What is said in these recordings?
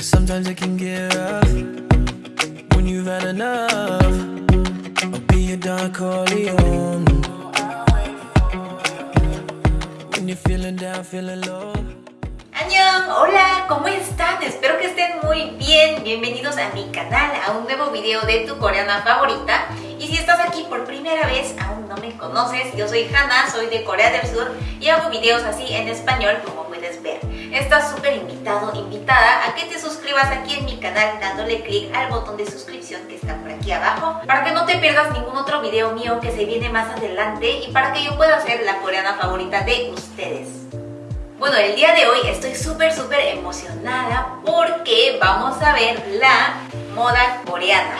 Sometimes it can get rough when you've had enough. Be your Don Corleone. Hola, ¿cómo están? Espero que estén muy bien. Bienvenidos a mi canal, a un nuevo video de tu coreana favorita. Y si estás aquí por primera vez, aún no me conoces, yo soy Hannah, soy de Corea del Sur y hago videos así en español como. Estás súper invitado, invitada a que te suscribas aquí en mi canal dándole clic al botón de suscripción que está por aquí abajo para que no te pierdas ningún otro video mío que se viene más adelante y para que yo pueda ser la coreana favorita de ustedes. Bueno, el día de hoy estoy súper súper emocionada porque vamos a ver la moda coreana.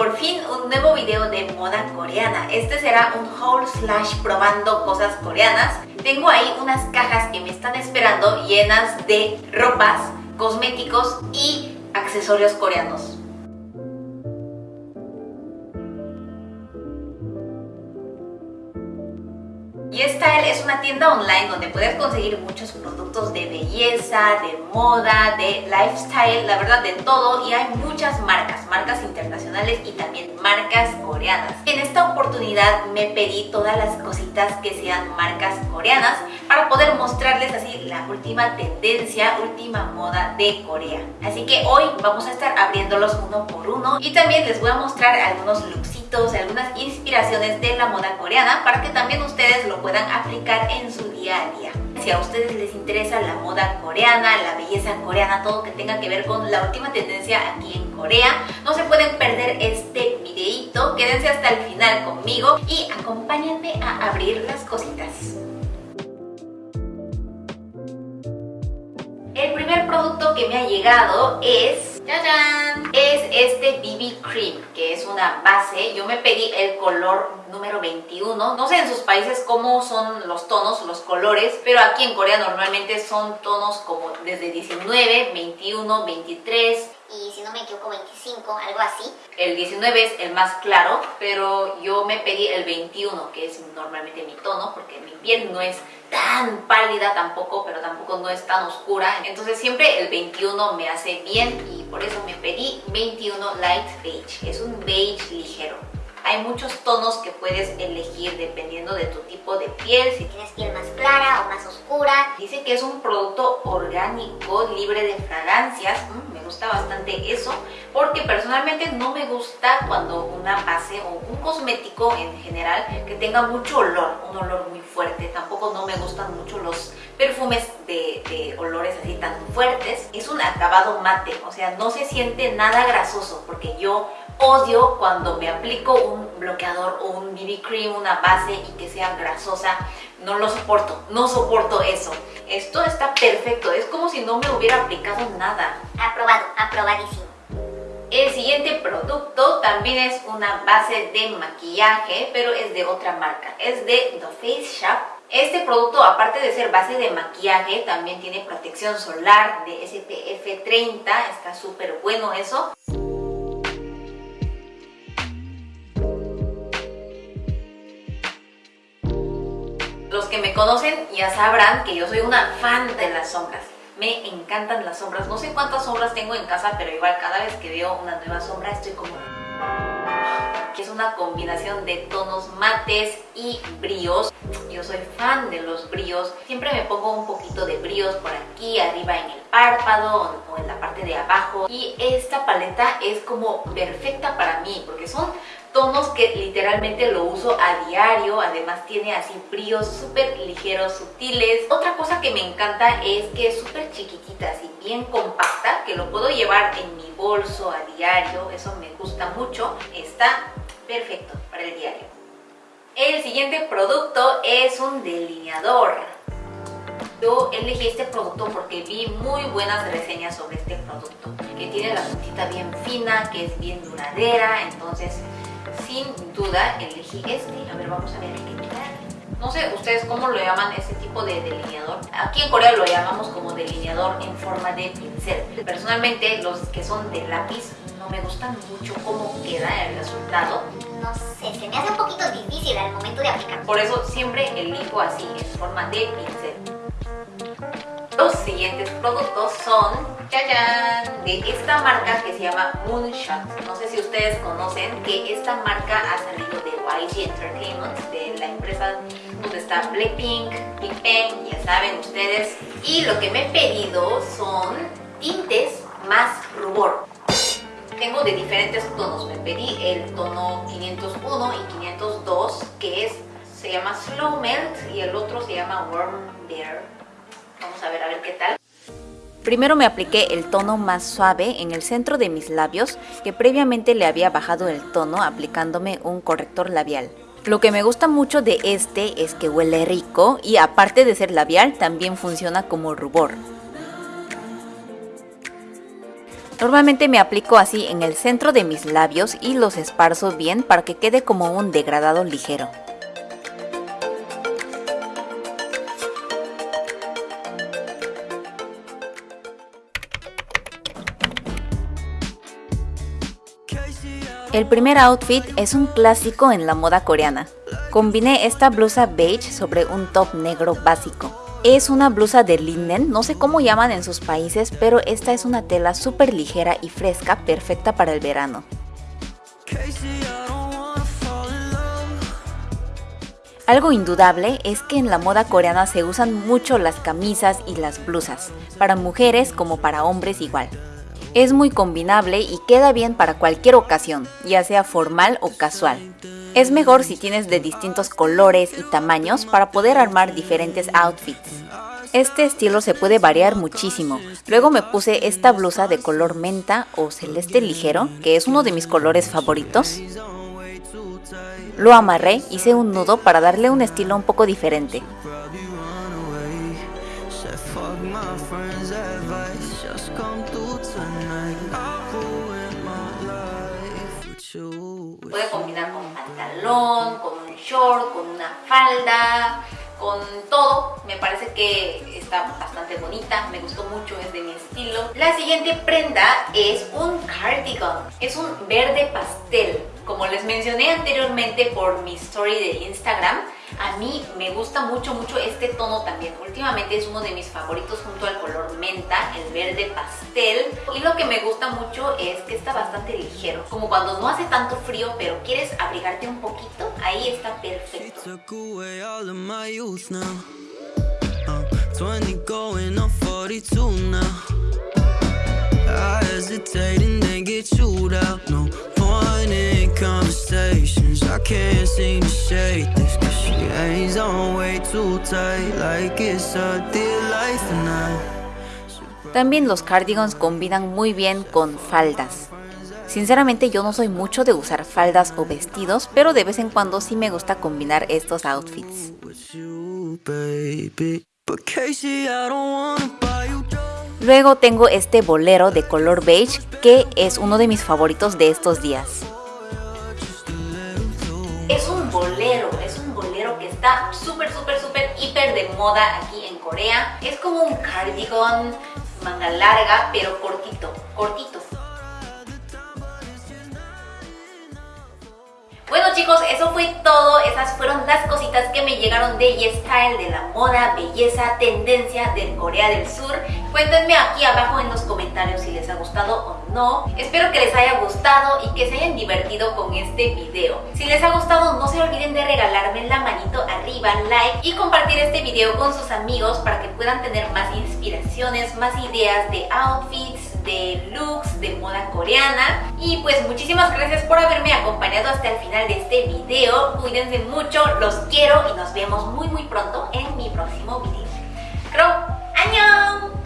Por fin un nuevo video de moda coreana. Este será un haul slash probando cosas coreanas. Tengo ahí unas cajas que me están esperando llenas de ropas, cosméticos y accesorios coreanos. YesStyle es una tienda online donde puedes conseguir muchos productos de belleza, de moda, de lifestyle, la verdad de todo y hay muchas marcas, marcas internacionales y también marcas coreanas. En esta oportunidad me pedí todas las cositas que sean marcas coreanas para poder mostrarles así la última tendencia, última moda de Corea. Así que hoy vamos a estar abriéndolos uno por uno y también les voy a mostrar algunos looks algunas inspiraciones de la moda coreana para que también ustedes lo puedan aplicar en su día a día. Si a ustedes les interesa la moda coreana, la belleza coreana, todo que tenga que ver con la última tendencia aquí en Corea, no se pueden perder este videito. Quédense hasta el final conmigo y acompáñenme a abrir las cositas. El primer producto que me ha llegado es es este BB Cream, que es una base. Yo me pedí el color número 21. No sé en sus países cómo son los tonos, los colores, pero aquí en Corea normalmente son tonos como desde 19, 21, 23 y si no me equivoco 25, algo así. El 19 es el más claro, pero yo me pedí el 21, que es normalmente mi tono, porque mi piel no es tan pálida tampoco, pero tampoco no es tan oscura. Entonces siempre el 21 me hace bien y por eso me pedí 21 Light Beige. Es un beige ligero. Hay muchos tonos que puedes elegir dependiendo de tu tipo de piel. Si tienes piel más clara o más oscura. Dice que es un producto orgánico, libre de fragancias. Mm, me gusta bastante eso porque personalmente no me gusta cuando una base o un cosmético en general que tenga mucho olor, un olor muy. Tampoco no me gustan mucho los perfumes de, de, olores así tan fuertes. Es un acabado mate, o sea, no se siente nada grasoso porque yo odio cuando me aplico un bloqueador o un BB cream, una base y que sea grasosa. No lo soporto, no soporto eso. Esto está perfecto, es como si no me hubiera aplicado nada. Aprobado, aprobadísimo. El siguiente producto también es una base de maquillaje, pero es de otra marca. Es de The Face Shop. Este producto, aparte de ser base de maquillaje, también tiene protección solar de SPF 30. Está súper bueno eso. Los que me conocen ya sabrán que yo soy una fan de las sombras. Me encantan las sombras. No sé cuántas sombras tengo en casa, pero igual cada vez que veo una nueva sombra estoy como... Que es una combinación de tonos mates y bríos. Yo soy fan de los bríos. Siempre me pongo un poquito de bríos por aquí, arriba en el párpado o en la parte de abajo. Y esta paleta es como perfecta para mí porque son tonos que literalmente lo uso a diario, además tiene así brillos súper ligeros, sutiles. Otra cosa que me encanta es que es súper chiquitita, así bien compacta, que lo puedo llevar en mi bolso a diario, eso me gusta mucho, está perfecto para el diario. El siguiente producto es un delineador. Yo elegí este producto porque vi muy buenas reseñas sobre este producto, que tiene la puntita bien fina, que es bien duradera, entonces sin duda elegí este. A ver, vamos a ver qué tal. No sé ustedes cómo lo llaman este tipo de delineador. Aquí en Corea lo llamamos como delineador en forma de pincel. Personalmente los que son de lápiz no me gustan mucho cómo queda el resultado. No sé, se me hace un poquito difícil al momento de aplicar. Por eso siempre elijo así, en forma de pincel. Los siguientes productos son, de esta marca que se llama Moonshot. No sé si ustedes conocen que esta marca ha salido de YG Entertainment, de la empresa donde está Blackpink, Big Bang, ya saben ustedes. Y lo que me he pedido son tintes más rubor. Tengo de diferentes tonos, me pedí el tono 501 y 502 que es, se llama Slow Melt y el otro se llama Warm Bear. Vamos a ver a ver qué tal. Primero me apliqué el tono más suave en el centro de mis labios, que previamente le había bajado el tono aplicándome un corrector labial. Lo que me gusta mucho de este es que huele rico y aparte de ser labial también funciona como rubor. Normalmente me aplico así en el centro de mis labios y los esparzo bien para que quede como un degradado ligero. El primer outfit es un clásico en la moda coreana. Combiné esta blusa beige sobre un top negro básico. Es una blusa de linden, no sé cómo llaman en sus países, pero esta es una tela súper ligera y fresca, perfecta para el verano. Algo indudable es que en la moda coreana se usan mucho las camisas y las blusas, para mujeres como para hombres igual. Es muy combinable y queda bien para cualquier ocasión, ya sea formal o casual. Es mejor si tienes de distintos colores y tamaños para poder armar diferentes outfits. Este estilo se puede variar muchísimo. Luego me puse esta blusa de color menta o celeste ligero, que es uno de mis colores favoritos. Lo amarré, hice un nudo para darle un estilo un poco diferente. Con un short, con una falda, con todo. Me parece que está bastante bonita, me gustó mucho, es de mi estilo. La siguiente prenda es un cardigan. Es un verde pastel. Les mencioné anteriormente por mi story de Instagram, a mí me gusta mucho, mucho este tono también. Últimamente es uno de mis favoritos junto al color menta, el verde pastel. Y lo que me gusta mucho es que está bastante ligero. Como cuando no hace tanto frío, pero quieres abrigarte un poquito, ahí está perfecto. También los cardigans combinan muy bien con faldas. Sinceramente yo no soy mucho de usar faldas o vestidos, pero de vez en cuando sí me gusta combinar estos outfits. Luego tengo este bolero de color beige que es uno de mis favoritos de estos días. Es un bolero, es un bolero que está súper, súper, súper, hiper de moda aquí en Corea. Es como un cardigan, manga larga, pero cortito, cortito. Chicos, eso fue todo, esas fueron las cositas que me llegaron de YesStyle, de la moda, belleza, tendencia de Corea del Sur. Cuéntenme aquí abajo en los comentarios si les ha gustado o no. Espero que les haya gustado y que se hayan divertido con este video. Si les ha gustado no se olviden de regalarme la manito arriba, like y compartir este video con sus amigos para que puedan tener más inspiraciones, más ideas de outfits, de looks, de moda coreana. Y pues muchísimas gracias por haberme acompañado hasta el final de este video. Cuídense mucho, los quiero y nos vemos muy muy pronto en mi próximo video. ¡Creo! ¡Añón!